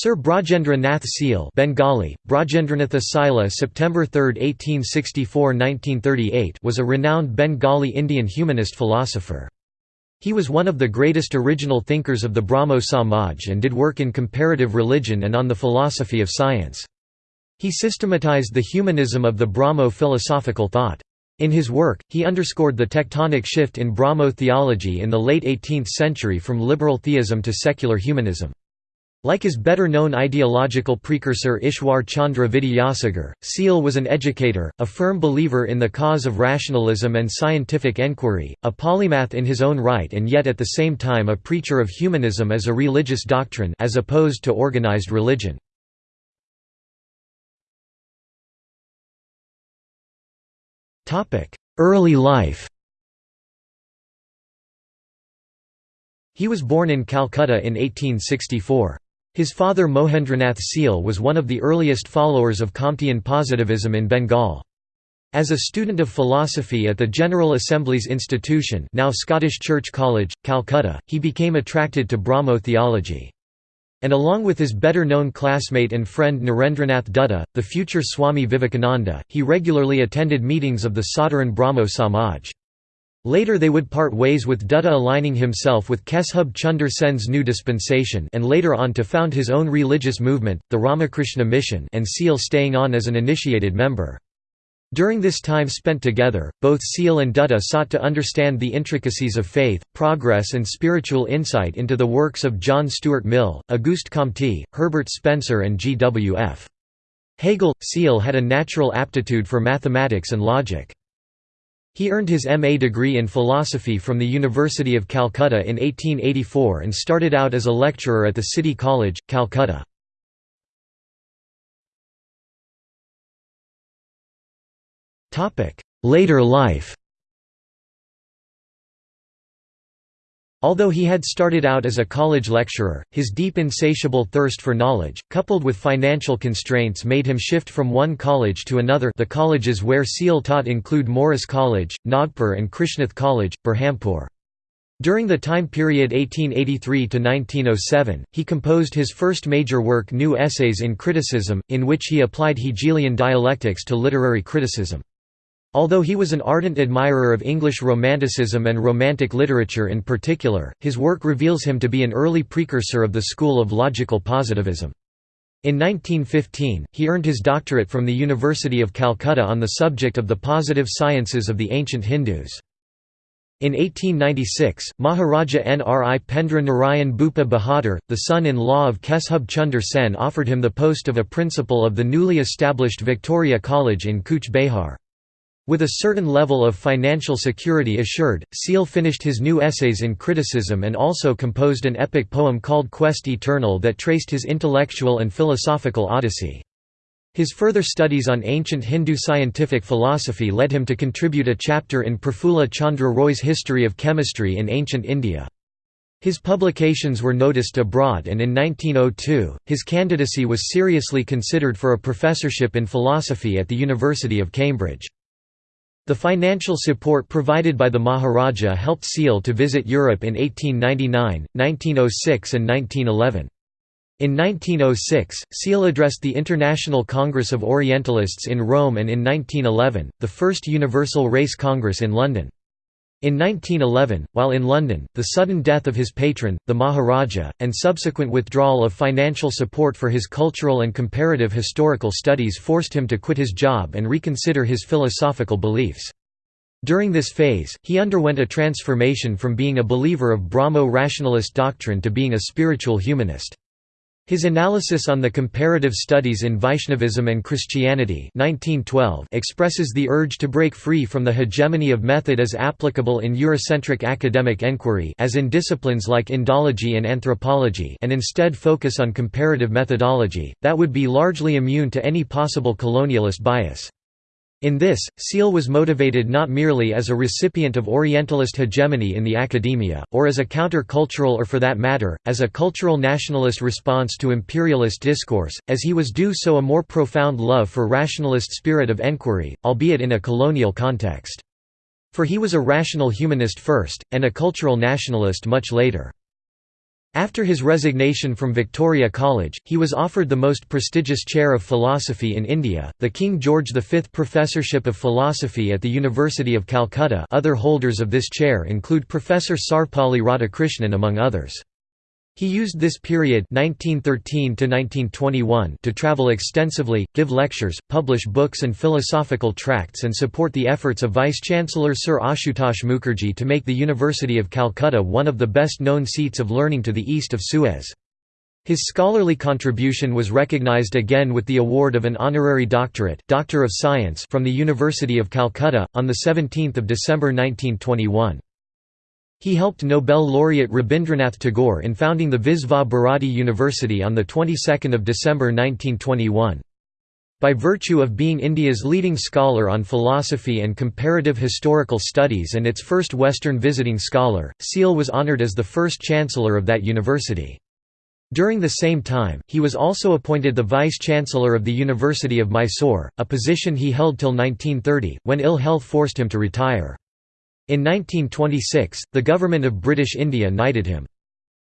Sir Brajendra Nath Seal Bengali, Brajendranath Sila September 3, 1864–1938 was a renowned Bengali Indian humanist philosopher. He was one of the greatest original thinkers of the Brahmo Samaj and did work in comparative religion and on the philosophy of science. He systematized the humanism of the Brahmo philosophical thought. In his work, he underscored the tectonic shift in Brahmo theology in the late 18th century from liberal theism to secular humanism. Like his better-known ideological precursor Ishwar Chandra Vidyasagar, Seal was an educator, a firm believer in the cause of rationalism and scientific enquiry, a polymath in his own right and yet at the same time a preacher of humanism as a religious doctrine as opposed to organized religion. Early life He was born in Calcutta in 1864. His father Mohendranath Seal was one of the earliest followers of Comtean positivism in Bengal. As a student of philosophy at the General Assembly's institution now Scottish Church College, Calcutta, he became attracted to Brahmo theology. And along with his better-known classmate and friend Narendranath Dutta, the future Swami Vivekananda, he regularly attended meetings of the Sadharan Brahmo Samaj. Later they would part ways with Dutta aligning himself with Keshub Chunder Sen's new dispensation and later on to found his own religious movement, the Ramakrishna Mission and Seal staying on as an initiated member. During this time spent together, both Seal and Dutta sought to understand the intricacies of faith, progress and spiritual insight into the works of John Stuart Mill, Auguste Comte, Herbert Spencer and G. W. F. Hegel. Seal had a natural aptitude for mathematics and logic. He earned his MA degree in philosophy from the University of Calcutta in 1884 and started out as a lecturer at the City College, Calcutta. Later life Although he had started out as a college lecturer, his deep insatiable thirst for knowledge, coupled with financial constraints made him shift from one college to another the colleges where Seal taught include Morris College, Nagpur and Krishnath College, Berhampur. During the time period 1883–1907, he composed his first major work New Essays in Criticism, in which he applied Hegelian dialectics to literary criticism. Although he was an ardent admirer of English Romanticism and Romantic literature in particular, his work reveals him to be an early precursor of the school of logical positivism. In 1915, he earned his doctorate from the University of Calcutta on the subject of the positive sciences of the ancient Hindus. In 1896, Maharaja Nripendra Narayan Bhupa Bahadur, the son-in-law of Keshub Chunder Sen offered him the post of a principal of the newly established Victoria College in Cooch Behar. With a certain level of financial security assured, Seal finished his new essays in criticism and also composed an epic poem called Quest Eternal that traced his intellectual and philosophical odyssey. His further studies on ancient Hindu scientific philosophy led him to contribute a chapter in Prafulla Chandra Roy's History of Chemistry in Ancient India. His publications were noticed abroad and in 1902, his candidacy was seriously considered for a professorship in philosophy at the University of Cambridge. The financial support provided by the Maharaja helped Seal to visit Europe in 1899, 1906 and 1911. In 1906, Seal addressed the International Congress of Orientalists in Rome and in 1911, the first Universal Race Congress in London. In 1911, while in London, the sudden death of his patron, the Maharaja, and subsequent withdrawal of financial support for his cultural and comparative historical studies forced him to quit his job and reconsider his philosophical beliefs. During this phase, he underwent a transformation from being a believer of Brahmo rationalist doctrine to being a spiritual humanist. His analysis on the comparative studies in Vaishnavism and Christianity 1912 expresses the urge to break free from the hegemony of method as applicable in Eurocentric academic enquiry as in disciplines like Indology and anthropology and instead focus on comparative methodology, that would be largely immune to any possible colonialist bias. In this, Seal was motivated not merely as a recipient of Orientalist hegemony in the academia, or as a counter-cultural or for that matter, as a cultural nationalist response to imperialist discourse, as he was due so a more profound love for rationalist spirit of enquiry, albeit in a colonial context. For he was a rational humanist first, and a cultural nationalist much later. After his resignation from Victoria College, he was offered the most prestigious chair of philosophy in India, the King George V Professorship of Philosophy at the University of Calcutta other holders of this chair include Professor Sarvepalli Radhakrishnan among others. He used this period 1913 to 1921 to travel extensively, give lectures, publish books and philosophical tracts and support the efforts of Vice-Chancellor Sir Ashutosh Mukherjee to make the University of Calcutta one of the best-known seats of learning to the east of Suez. His scholarly contribution was recognized again with the award of an honorary doctorate Doctor of Science from the University of Calcutta, on 17 December 1921. He helped Nobel laureate Rabindranath Tagore in founding the Visva Bharati University on the 22nd of December 1921. By virtue of being India's leading scholar on philosophy and comparative historical studies and its first Western visiting scholar, Seal was honoured as the first chancellor of that university. During the same time, he was also appointed the vice-chancellor of the University of Mysore, a position he held till 1930, when ill health forced him to retire. In 1926, the government of British India knighted him.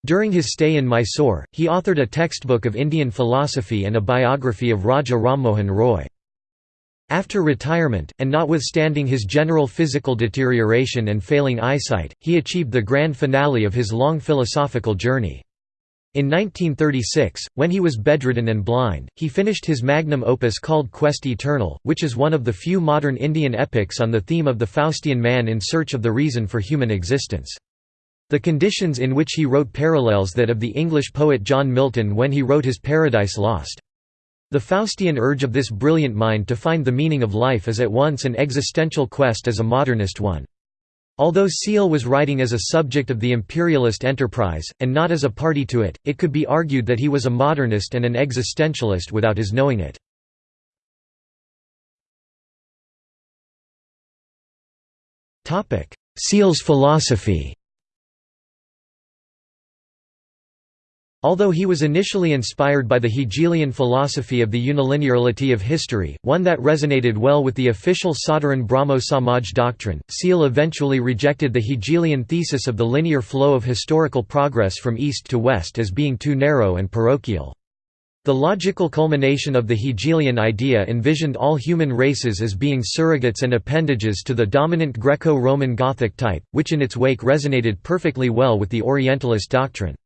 During his stay in Mysore, he authored a textbook of Indian philosophy and a biography of Raja Rammohan Roy. After retirement, and notwithstanding his general physical deterioration and failing eyesight, he achieved the grand finale of his long philosophical journey. In 1936, when he was bedridden and blind, he finished his magnum opus called Quest Eternal, which is one of the few modern Indian epics on the theme of the Faustian man in search of the reason for human existence. The conditions in which he wrote parallels that of the English poet John Milton when he wrote his Paradise Lost. The Faustian urge of this brilliant mind to find the meaning of life is at once an existential quest as a modernist one. Although Seal was writing as a subject of the imperialist enterprise, and not as a party to it, it could be argued that he was a modernist and an existentialist without his knowing it. Seal's philosophy Although he was initially inspired by the Hegelian philosophy of the unilinearity of history, one that resonated well with the official Sadharan Brahmo Samaj doctrine, Seal eventually rejected the Hegelian thesis of the linear flow of historical progress from east to west as being too narrow and parochial. The logical culmination of the Hegelian idea envisioned all human races as being surrogates and appendages to the dominant Greco-Roman Gothic type, which in its wake resonated perfectly well with the Orientalist doctrine.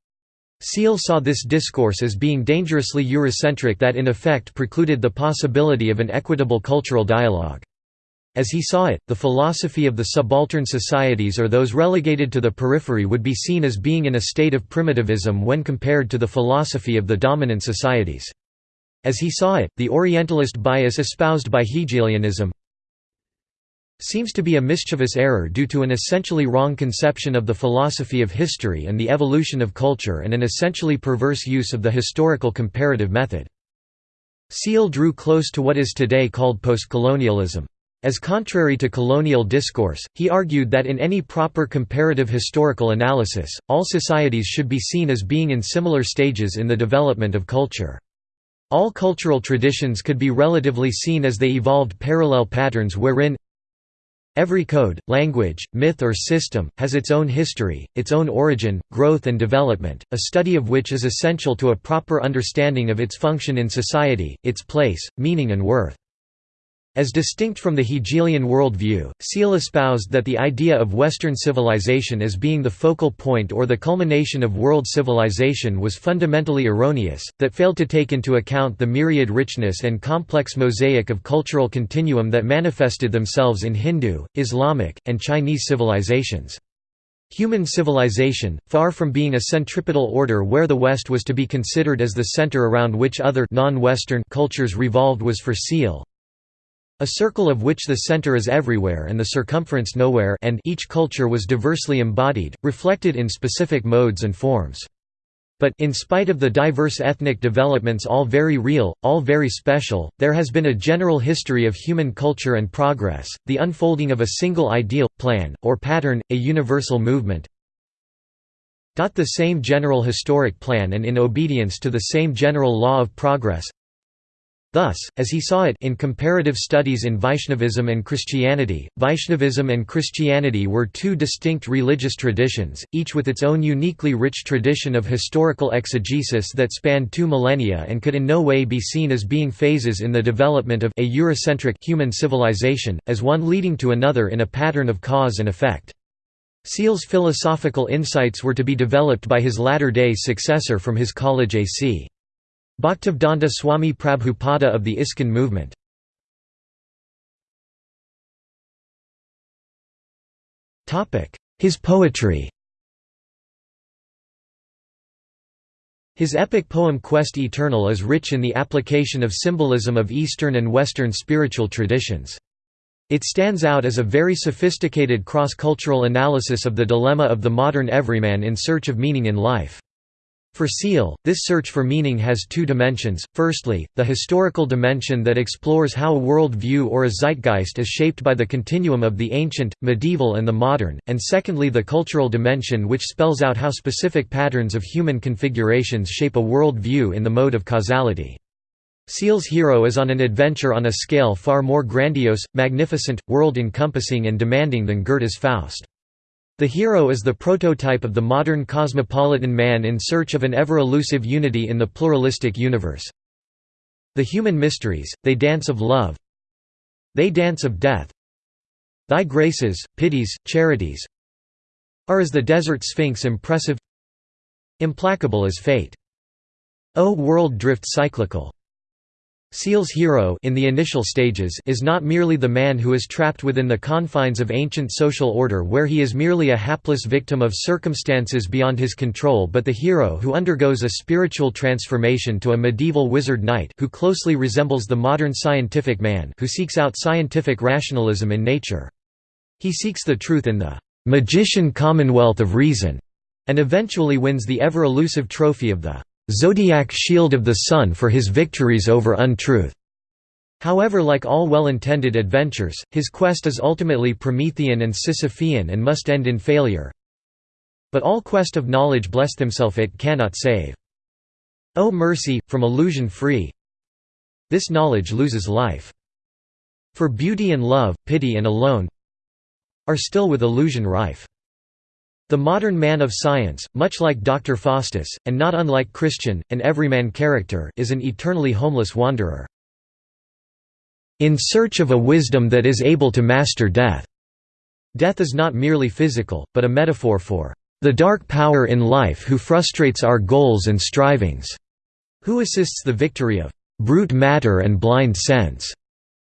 Seal saw this discourse as being dangerously Eurocentric that in effect precluded the possibility of an equitable cultural dialogue. As he saw it, the philosophy of the subaltern societies or those relegated to the periphery would be seen as being in a state of primitivism when compared to the philosophy of the dominant societies. As he saw it, the Orientalist bias espoused by Hegelianism, seems to be a mischievous error due to an essentially wrong conception of the philosophy of history and the evolution of culture and an essentially perverse use of the historical comparative method. Seal drew close to what is today called postcolonialism. As contrary to colonial discourse, he argued that in any proper comparative historical analysis, all societies should be seen as being in similar stages in the development of culture. All cultural traditions could be relatively seen as they evolved parallel patterns wherein Every code, language, myth or system, has its own history, its own origin, growth and development, a study of which is essential to a proper understanding of its function in society, its place, meaning and worth. As distinct from the Hegelian worldview, Seal espoused that the idea of Western civilization as being the focal point or the culmination of world civilization was fundamentally erroneous, that failed to take into account the myriad richness and complex mosaic of cultural continuum that manifested themselves in Hindu, Islamic, and Chinese civilizations. Human civilization, far from being a centripetal order where the West was to be considered as the center around which other non-Western cultures revolved was for Seal, a circle of which the center is everywhere and the circumference nowhere and each culture was diversely embodied, reflected in specific modes and forms. But in spite of the diverse ethnic developments all very real, all very special, there has been a general history of human culture and progress, the unfolding of a single ideal, plan, or pattern, a universal movement. The same general historic plan and in obedience to the same general law of progress, Thus, as he saw it in comparative studies in Vaishnavism and Christianity, Vaishnavism and Christianity were two distinct religious traditions, each with its own uniquely rich tradition of historical exegesis that spanned two millennia and could in no way be seen as being phases in the development of a Eurocentric human civilization, as one leading to another in a pattern of cause and effect. Seal's philosophical insights were to be developed by his latter-day successor from his college A.C. Bhaktivedanta Swami Prabhupada of the ISKCON movement. His poetry His epic poem Quest Eternal is rich in the application of symbolism of Eastern and Western spiritual traditions. It stands out as a very sophisticated cross-cultural analysis of the dilemma of the modern everyman in search of meaning in life. For Seal, this search for meaning has two dimensions, firstly, the historical dimension that explores how a world view or a zeitgeist is shaped by the continuum of the ancient, medieval and the modern, and secondly the cultural dimension which spells out how specific patterns of human configurations shape a world view in the mode of causality. Seal's hero is on an adventure on a scale far more grandiose, magnificent, world-encompassing and demanding than Goethe's Faust. The hero is the prototype of the modern cosmopolitan man in search of an ever-elusive unity in the pluralistic universe. The human mysteries, they dance of love They dance of death Thy graces, pities, charities Are as the desert sphinx impressive Implacable as fate. O world drift cyclical Seal's hero in the initial stages is not merely the man who is trapped within the confines of ancient social order where he is merely a hapless victim of circumstances beyond his control but the hero who undergoes a spiritual transformation to a medieval wizard knight who closely resembles the modern scientific man who seeks out scientific rationalism in nature. He seeks the truth in the magician commonwealth of reason and eventually wins the ever-elusive trophy of the zodiac shield of the sun for his victories over untruth. However like all well-intended adventures, his quest is ultimately Promethean and Sisyphean and must end in failure. But all quest of knowledge bless himself it cannot save. O mercy, from illusion free This knowledge loses life. For beauty and love, pity and alone Are still with illusion rife. The modern man of science, much like Dr. Faustus, and not unlike Christian, an everyman character is an eternally homeless wanderer. In search of a wisdom that is able to master death. Death is not merely physical, but a metaphor for the dark power in life who frustrates our goals and strivings, who assists the victory of brute matter and blind sense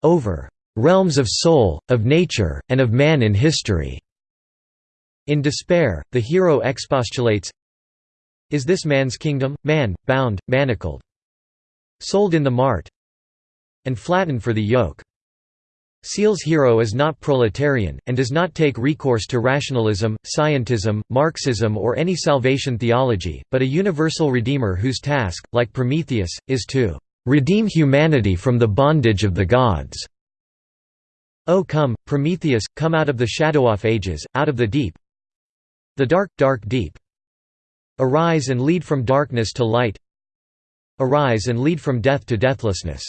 over realms of soul, of nature, and of man in history. In despair, the hero expostulates, Is this man's kingdom, man, bound, manacled? Sold in the mart? And flattened for the yoke. Seal's hero is not proletarian, and does not take recourse to rationalism, scientism, Marxism or any salvation theology, but a universal redeemer whose task, like Prometheus, is to "...redeem humanity from the bondage of the gods." O come, Prometheus, come out of the shadow-off ages, out of the deep, the dark, dark deep. Arise and lead from darkness to light Arise and lead from death to deathlessness.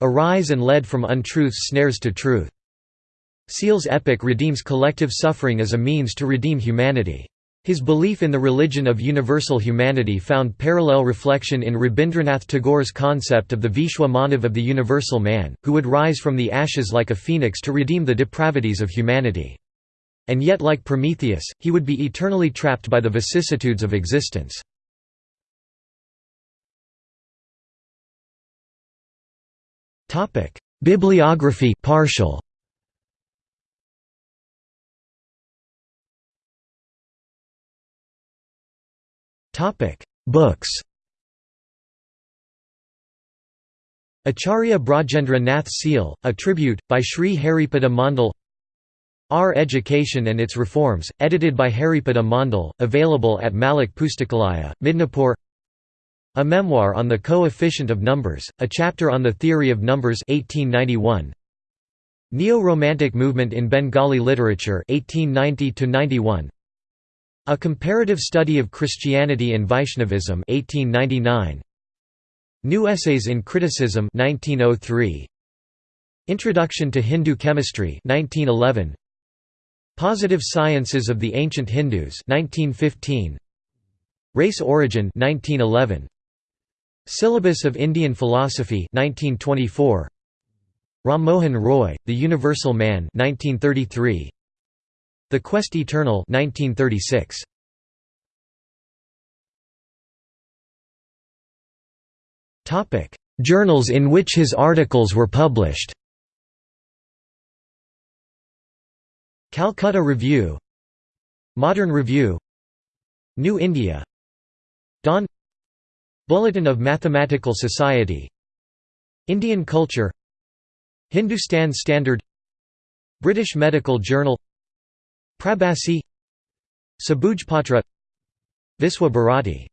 Arise and lead from untruth's snares to truth. Seal's epic redeems collective suffering as a means to redeem humanity. His belief in the religion of universal humanity found parallel reflection in Rabindranath Tagore's concept of the Vishwa Manav of the universal man, who would rise from the ashes like a phoenix to redeem the depravities of humanity. And yet like Prometheus, he would be eternally trapped by the vicissitudes of existence. Bibliography partial. Books Acharya Brajendra Nath Seal, A Tribute, by Sri Haripada Mandal our Education and Its Reforms, edited by Haripada Mandal, available at Malik Pustakalaya, Midnapur A Memoir on the Coefficient of Numbers, a chapter on the Theory of Numbers 1891. Neo-Romantic Movement in Bengali Literature 1890 A Comparative Study of Christianity and Vaishnavism 1899. New Essays in Criticism 1903. Introduction to Hindu Chemistry 1911. Positive Sciences of the Ancient Hindus 1915. Race Origin 1911. Syllabus of Indian Philosophy 1924. Ram Mohan Roy, The Universal Man 1933. The Quest Eternal 1936. Topic: Journals in which his articles were published. Calcutta Review Modern Review New India Dawn Bulletin of Mathematical Society Indian Culture Hindustan Standard British Medical Journal Prabhasi Sabujpatra Viswa Bharati